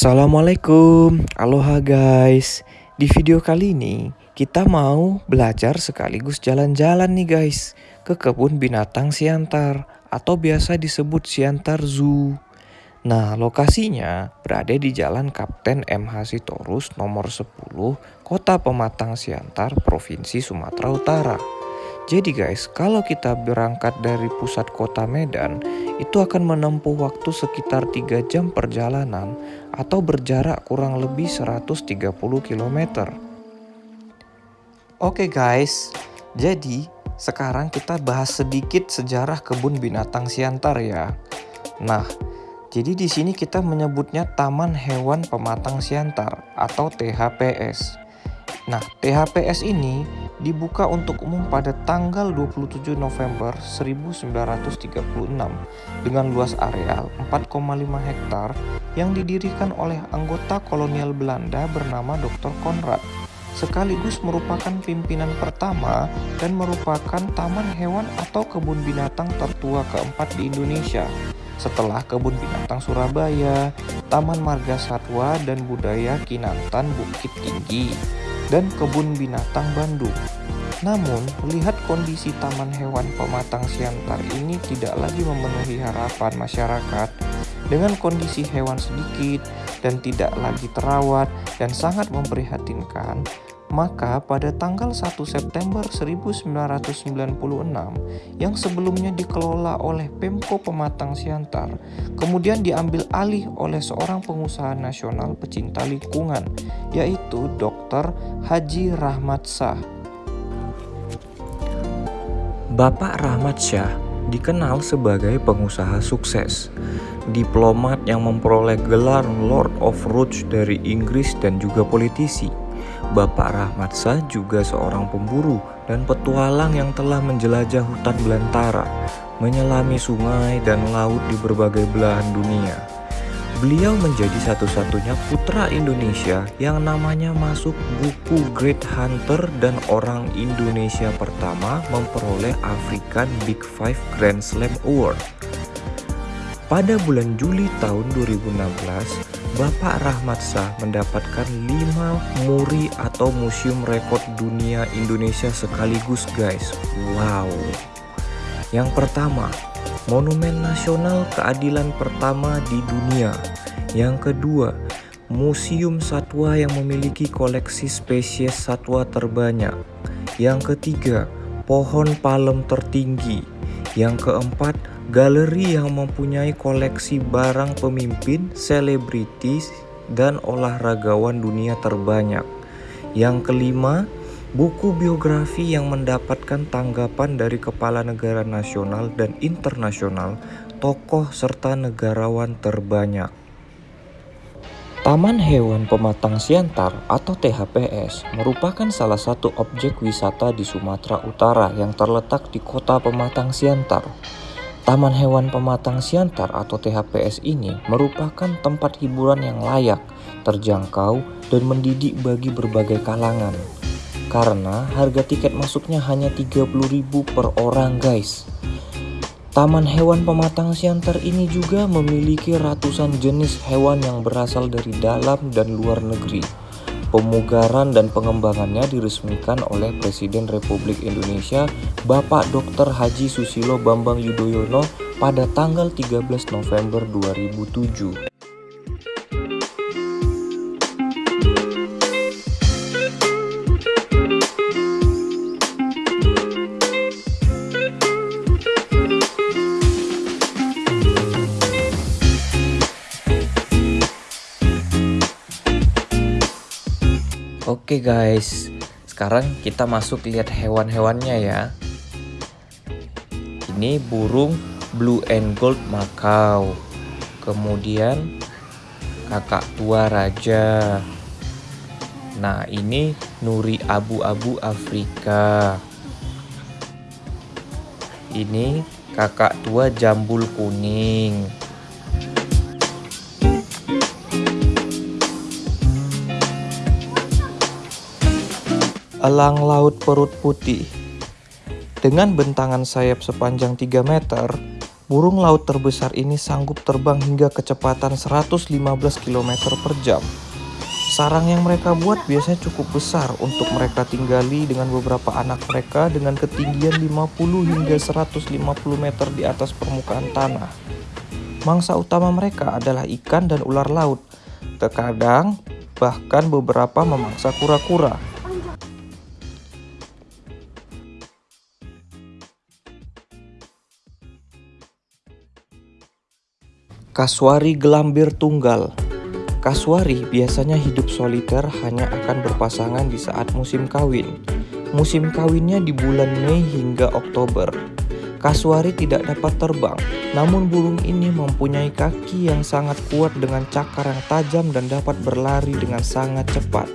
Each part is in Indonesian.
Assalamualaikum, aloha guys. Di video kali ini kita mau belajar sekaligus jalan-jalan nih guys ke kebun binatang Siantar atau biasa disebut Siantar Zoo. Nah, lokasinya berada di Jalan Kapten MH Sitorus nomor 10, Kota Pematang Siantar, Provinsi Sumatera Utara. Jadi guys, kalau kita berangkat dari pusat kota Medan, itu akan menempuh waktu sekitar 3 jam perjalanan atau berjarak kurang lebih 130 km. Oke guys, jadi sekarang kita bahas sedikit sejarah kebun binatang Siantar ya. Nah, jadi di sini kita menyebutnya Taman Hewan Pematang Siantar atau THPS. Nah, THPS ini dibuka untuk umum pada tanggal 27 November 1936 dengan luas area 4,5 hektar yang didirikan oleh anggota kolonial Belanda bernama Dr. Konrad sekaligus merupakan pimpinan pertama dan merupakan taman hewan atau kebun binatang tertua keempat di Indonesia setelah kebun binatang Surabaya, Taman Marga Satwa dan Budaya Kinantan Bukit Tinggi dan Kebun Binatang Bandung. Namun, melihat kondisi Taman Hewan Pematang Siantar ini tidak lagi memenuhi harapan masyarakat dengan kondisi hewan sedikit dan tidak lagi terawat dan sangat memprihatinkan, maka pada tanggal 1 September 1996 yang sebelumnya dikelola oleh Pemko Pematang Siantar kemudian diambil alih oleh seorang pengusaha nasional pecinta lingkungan yaitu Dr. Haji Rahmat Shah. Bapak Rahmat Shah dikenal sebagai pengusaha sukses, diplomat yang memperoleh gelar Lord of Rhodes dari Inggris dan juga politisi Bapak Rahmat Shah juga seorang pemburu dan petualang yang telah menjelajah hutan belantara, menyelami sungai dan laut di berbagai belahan dunia. Beliau menjadi satu-satunya putra Indonesia yang namanya masuk buku Great Hunter dan orang Indonesia pertama memperoleh African Big Five Grand Slam Award. Pada bulan Juli tahun 2016, Bapak Rahmat Shah mendapatkan 5 muri atau museum rekor dunia Indonesia sekaligus guys. Wow. Yang pertama, Monumen Nasional Keadilan pertama di dunia. Yang kedua, Museum Satwa yang memiliki koleksi spesies satwa terbanyak. Yang ketiga, pohon palem tertinggi. Yang keempat, Galeri yang mempunyai koleksi barang pemimpin, selebritis, dan olahragawan dunia terbanyak. Yang kelima, buku biografi yang mendapatkan tanggapan dari kepala negara nasional dan internasional, tokoh serta negarawan terbanyak. Taman Hewan Pematang Siantar atau THPS merupakan salah satu objek wisata di Sumatera Utara yang terletak di kota Pematang Siantar. Taman Hewan Pematang Siantar atau THPS ini merupakan tempat hiburan yang layak, terjangkau, dan mendidik bagi berbagai kalangan. Karena harga tiket masuknya hanya 30.000 per orang guys. Taman Hewan Pematang Siantar ini juga memiliki ratusan jenis hewan yang berasal dari dalam dan luar negeri Pemugaran dan pengembangannya diresmikan oleh Presiden Republik Indonesia Bapak Dr. Haji Susilo Bambang Yudhoyono pada tanggal 13 November 2007. Oke guys, sekarang kita masuk lihat hewan-hewannya ya. Ini burung blue and gold Macau. Kemudian kakak tua raja. Nah, ini nuri abu-abu Afrika. Ini kakak tua jambul kuning. Elang laut perut putih Dengan bentangan sayap sepanjang 3 meter, burung laut terbesar ini sanggup terbang hingga kecepatan 115 km per jam. Sarang yang mereka buat biasanya cukup besar untuk mereka tinggali dengan beberapa anak mereka dengan ketinggian 50 hingga 150 meter di atas permukaan tanah. Mangsa utama mereka adalah ikan dan ular laut. Terkadang, bahkan beberapa memangsa kura-kura. Kaswari gelambir tunggal Kaswari biasanya hidup soliter hanya akan berpasangan di saat musim kawin. Musim kawinnya di bulan Mei hingga Oktober. Kaswari tidak dapat terbang, namun burung ini mempunyai kaki yang sangat kuat dengan cakar yang tajam dan dapat berlari dengan sangat cepat.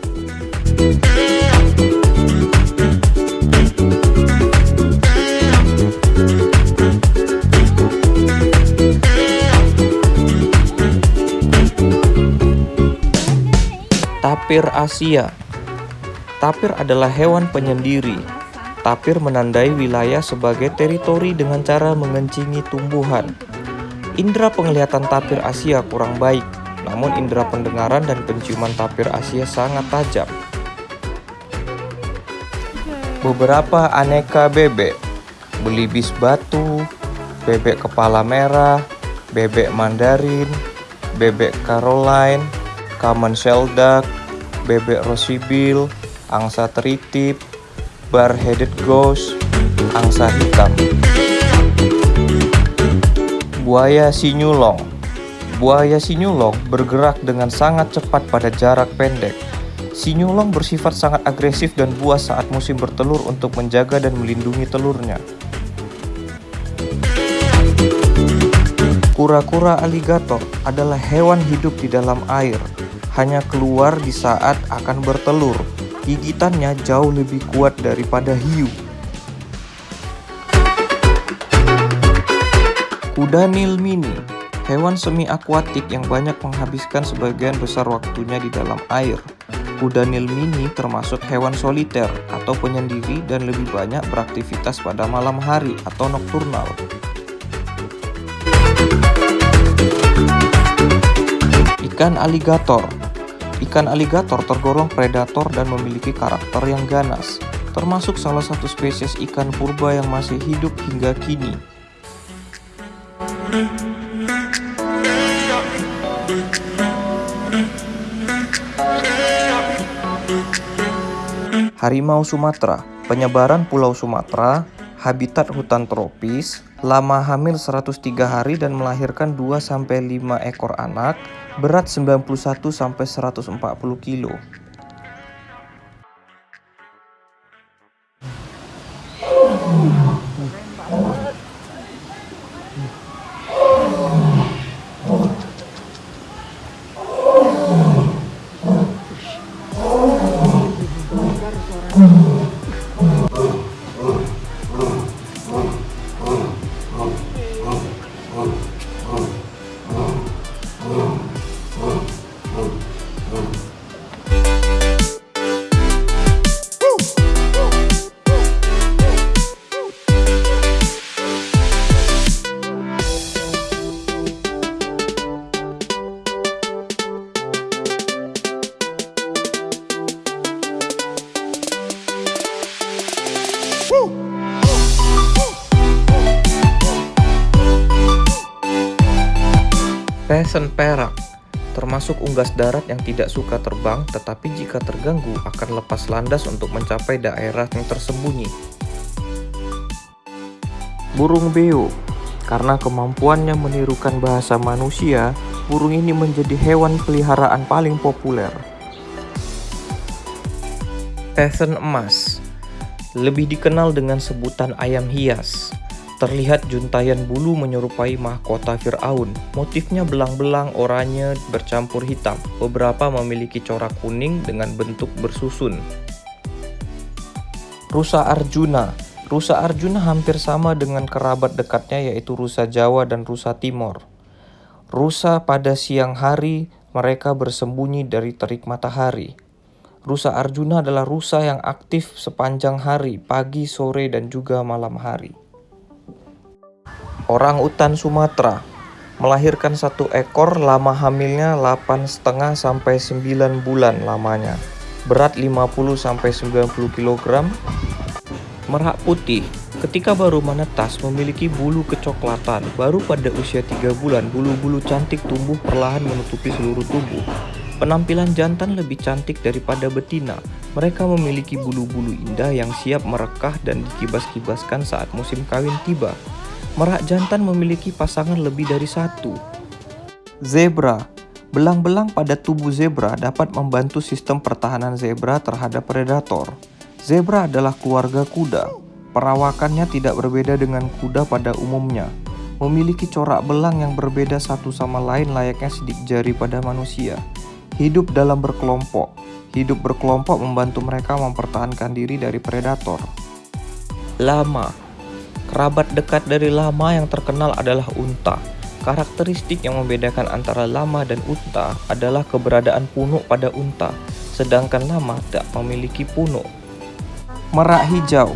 Tapir Asia Tapir adalah hewan penyendiri. Tapir menandai wilayah sebagai teritori dengan cara mengencingi tumbuhan. Indra penglihatan tapir Asia kurang baik, namun indera pendengaran dan penciuman tapir Asia sangat tajam. Beberapa aneka bebek, belibis batu, bebek kepala merah, bebek mandarin, bebek Caroline, common shell duck, bebek rosibil, angsa teritip, bar-headed ghost, angsa hitam. Buaya sinyulong Buaya sinyulong bergerak dengan sangat cepat pada jarak pendek. Sinyulong bersifat sangat agresif dan buas saat musim bertelur untuk menjaga dan melindungi telurnya. Kura-kura aligator adalah hewan hidup di dalam air hanya keluar di saat akan bertelur. Gigitannya jauh lebih kuat daripada hiu. Kuda Nil Mini Hewan semi akuatik yang banyak menghabiskan sebagian besar waktunya di dalam air. Kuda Nil Mini termasuk hewan soliter atau penyendiri dan lebih banyak beraktivitas pada malam hari atau nokturnal. Ikan aligator Ikan aligator tergolong predator dan memiliki karakter yang ganas, termasuk salah satu spesies ikan purba yang masih hidup hingga kini. Harimau Sumatera Penyebaran Pulau Sumatera Habitat hutan tropis Lama hamil 103 hari dan melahirkan 2-5 ekor anak berat 91 sampai 140 kilo. Peasant perak termasuk unggas darat yang tidak suka terbang tetapi jika terganggu akan lepas landas untuk mencapai daerah yang tersembunyi. Burung beo Karena kemampuannya menirukan bahasa manusia, burung ini menjadi hewan peliharaan paling populer. Peasant emas Lebih dikenal dengan sebutan ayam hias Terlihat juntayan bulu menyerupai mahkota Fir'aun. Motifnya belang-belang oranye bercampur hitam. Beberapa memiliki corak kuning dengan bentuk bersusun. Rusa Arjuna Rusa Arjuna hampir sama dengan kerabat dekatnya yaitu rusa Jawa dan rusa Timor. Rusa pada siang hari, mereka bersembunyi dari terik matahari. Rusa Arjuna adalah rusa yang aktif sepanjang hari, pagi, sore, dan juga malam hari. Orang utan Sumatera melahirkan satu ekor lama hamilnya 8,5 sampai 9 bulan lamanya. Berat 50 sampai 90 kg. Merak putih Ketika baru menetas memiliki bulu kecoklatan, baru pada usia 3 bulan bulu-bulu cantik tumbuh perlahan menutupi seluruh tubuh. Penampilan jantan lebih cantik daripada betina. Mereka memiliki bulu-bulu indah yang siap merekah dan dikibas-kibaskan saat musim kawin tiba. Merak jantan memiliki pasangan lebih dari satu. Zebra Belang-belang pada tubuh zebra dapat membantu sistem pertahanan zebra terhadap predator. Zebra adalah keluarga kuda, Perawakannya tidak berbeda dengan kuda pada umumnya. Memiliki corak belang yang berbeda satu sama lain layaknya sidik jari pada manusia. Hidup dalam berkelompok. Hidup berkelompok membantu mereka mempertahankan diri dari predator. Lama Kerabat dekat dari lama yang terkenal adalah unta. Karakteristik yang membedakan antara lama dan unta adalah keberadaan punuk pada unta, sedangkan lama tak memiliki punuk. Merak hijau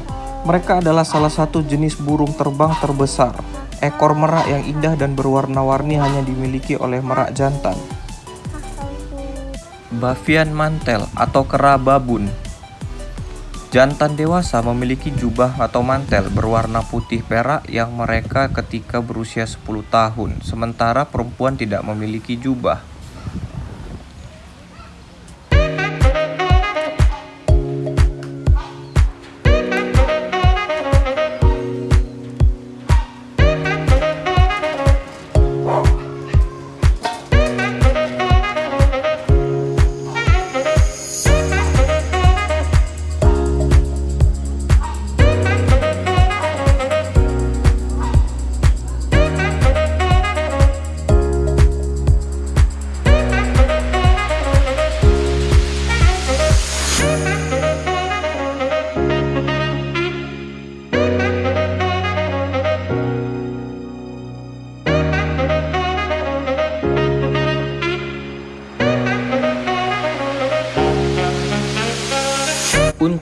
mereka adalah salah satu jenis burung terbang terbesar. Ekor merak yang indah dan berwarna-warni hanya dimiliki oleh merak jantan. Bavian mantel atau kera babun Jantan dewasa memiliki jubah atau mantel berwarna putih perak yang mereka ketika berusia 10 tahun, sementara perempuan tidak memiliki jubah.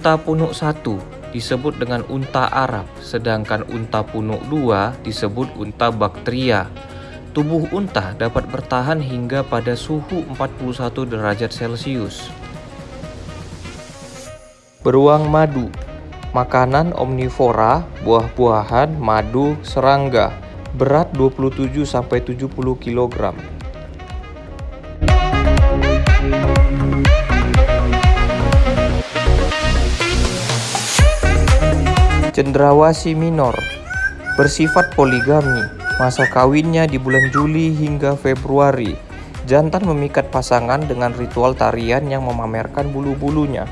Unta punuk 1 disebut dengan unta Arab, sedangkan unta punuk 2 disebut unta Baktria. Tubuh unta dapat bertahan hingga pada suhu 41 derajat Celcius. Beruang madu Makanan omnivora, buah-buahan, madu, serangga Berat 27-70 kg Cendrawasi minor bersifat poligami. Masa kawinnya di bulan Juli hingga Februari. Jantan memikat pasangan dengan ritual tarian yang memamerkan bulu-bulunya.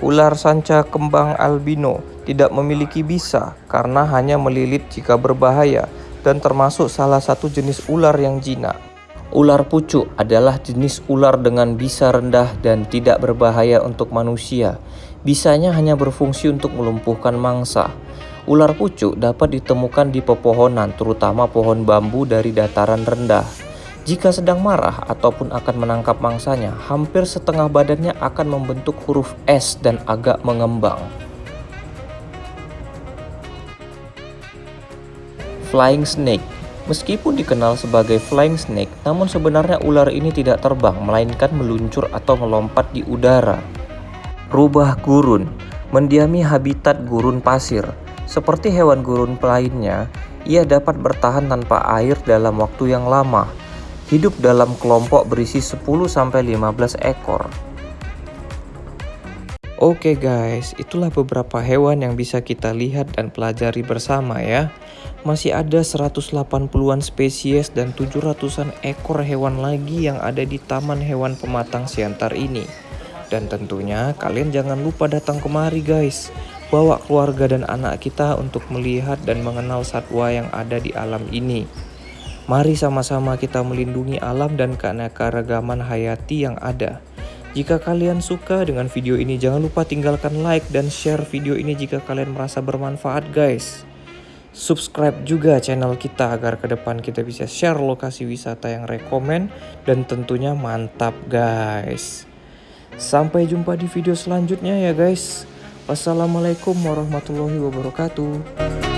Ular sanca kembang albino tidak memiliki bisa karena hanya melilit jika berbahaya dan termasuk salah satu jenis ular yang jinak. Ular pucuk adalah jenis ular dengan bisa rendah dan tidak berbahaya untuk manusia. Bisanya hanya berfungsi untuk melumpuhkan mangsa. Ular pucuk dapat ditemukan di pepohonan, terutama pohon bambu dari dataran rendah. Jika sedang marah ataupun akan menangkap mangsanya, hampir setengah badannya akan membentuk huruf S dan agak mengembang. Flying snake Meskipun dikenal sebagai flying snake, namun sebenarnya ular ini tidak terbang, melainkan meluncur atau melompat di udara. Rubah gurun mendiami habitat gurun pasir. Seperti hewan gurun lainnya, ia dapat bertahan tanpa air dalam waktu yang lama. Hidup dalam kelompok berisi 10-15 ekor. Oke guys, itulah beberapa hewan yang bisa kita lihat dan pelajari bersama ya. Masih ada 180-an spesies dan 700-an ekor hewan lagi yang ada di Taman Hewan Pematang Siantar ini. Dan tentunya kalian jangan lupa datang kemari guys. Bawa keluarga dan anak kita untuk melihat dan mengenal satwa yang ada di alam ini. Mari sama-sama kita melindungi alam dan keanekaragaman hayati yang ada. Jika kalian suka dengan video ini, jangan lupa tinggalkan like dan share video ini jika kalian merasa bermanfaat guys. Subscribe juga channel kita agar ke depan kita bisa share lokasi wisata yang rekomen dan tentunya mantap guys. Sampai jumpa di video selanjutnya ya guys. Wassalamualaikum warahmatullahi wabarakatuh.